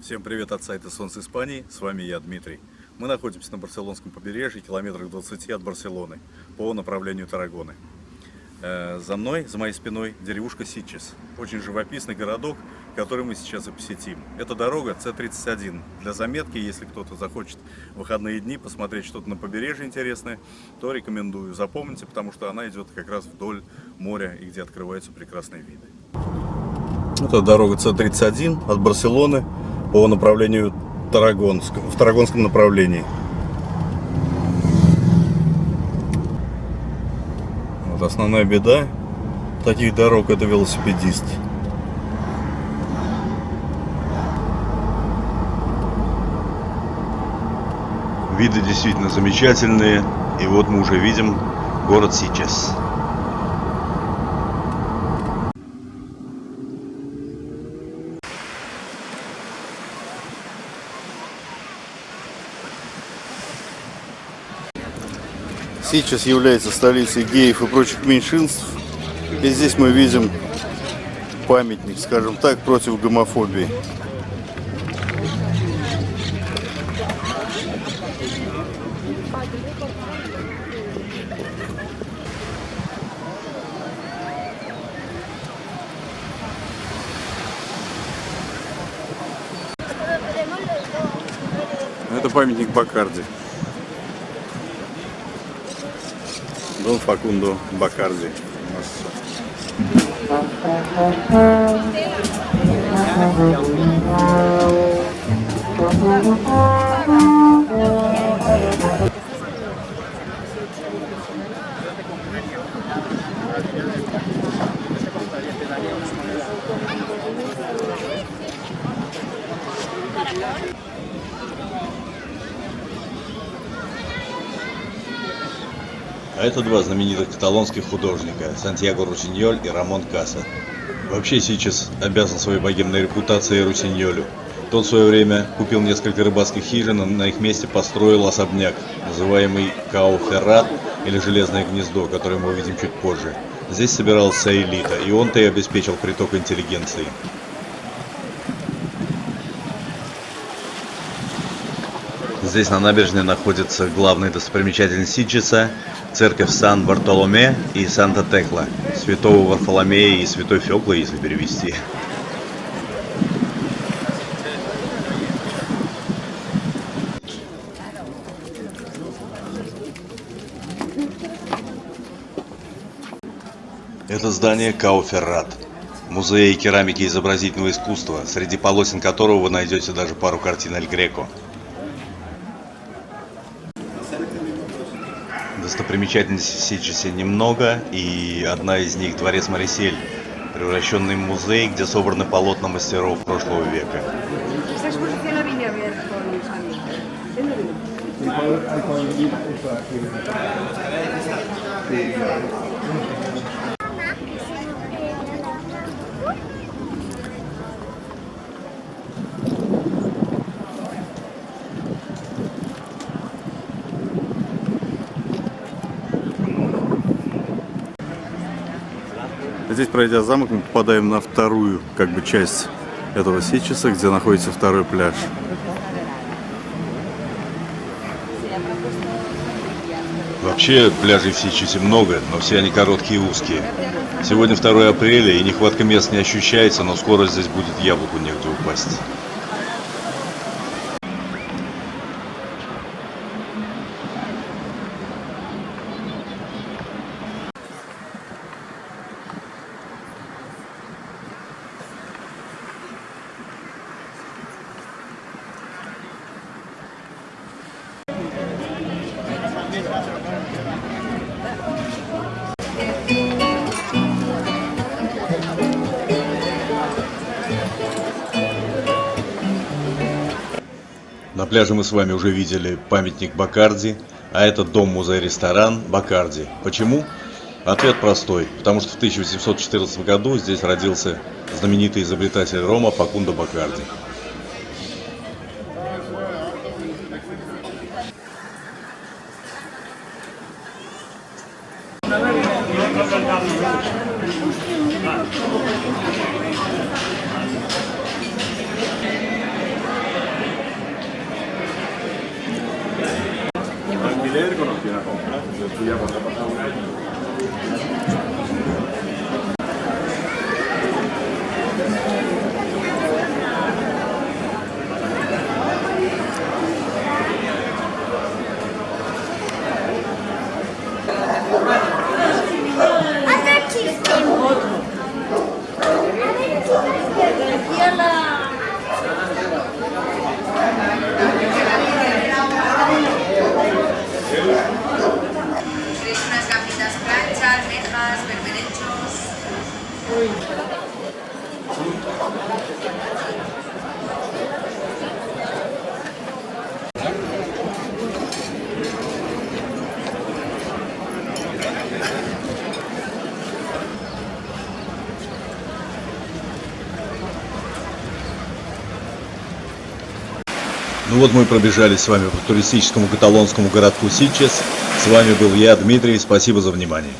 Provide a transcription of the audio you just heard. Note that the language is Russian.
Всем привет от сайта Солнце Испании, с вами я, Дмитрий. Мы находимся на Барселонском побережье, километрах 20 от Барселоны, по направлению Тарагоны. Э, за мной, за моей спиной, деревушка Сичес. Очень живописный городок, который мы сейчас и посетим. Это дорога С-31. Для заметки, если кто-то захочет в выходные дни посмотреть что-то на побережье интересное, то рекомендую. Запомните, потому что она идет как раз вдоль моря и где открываются прекрасные виды. Это дорога С-31 от Барселоны по направлению Тарагонск, в Тарагонском направлении. Вот основная беда таких дорог это велосипедист. Виды действительно замечательные. И вот мы уже видим город Сичес. Сейчас является столицей геев и прочих меньшинств. И здесь мы видим памятник, скажем так, против гомофобии. Это памятник Бакарди. Dom Facundo Bacardi. Nossa. А это два знаменитых каталонских художника – Сантьяго Русиньоль и Рамон Каса. Вообще сейчас обязан своей богемной репутацией Русиньолю. Тот в свое время купил несколько рыбацких хижин, и на их месте построил особняк, называемый Као Феррат или Железное гнездо, которое мы увидим чуть позже. Здесь собирался элита, и он-то и обеспечил приток интеллигенции. Здесь на набережной находится главный достопримечательность Сичеса, церковь Сан-Бартоломе и Санта-Текла, святого Варфоломея и святой Феклы, если перевести. Это здание Кауферрат, музей керамики и изобразительного искусства, среди полосен которого вы найдете даже пару картин Эль Греко. Достопримечательностей в Сичесе немного, и одна из них дворец Марисель, превращенный в музей, где собраны полотна мастеров прошлого века. Здесь, пройдя замок, мы попадаем на вторую как бы часть этого Сичеса, где находится второй пляж. Вообще пляжей в Сичесе много, но все они короткие и узкие. Сегодня 2 апреля и нехватка мест не ощущается, но скоро здесь будет яблоку негде упасть. Пляже мы с вами уже видели памятник Бакарди, а это дом-музей-ресторан Бакарди. Почему? Ответ простой. Потому что в 1814 году здесь родился знаменитый изобретатель Рома Факундо Бакарди. tuya cuando Ну вот мы пробежались с вами по туристическому каталонскому городку Сичес. С вами был я, Дмитрий. Спасибо за внимание.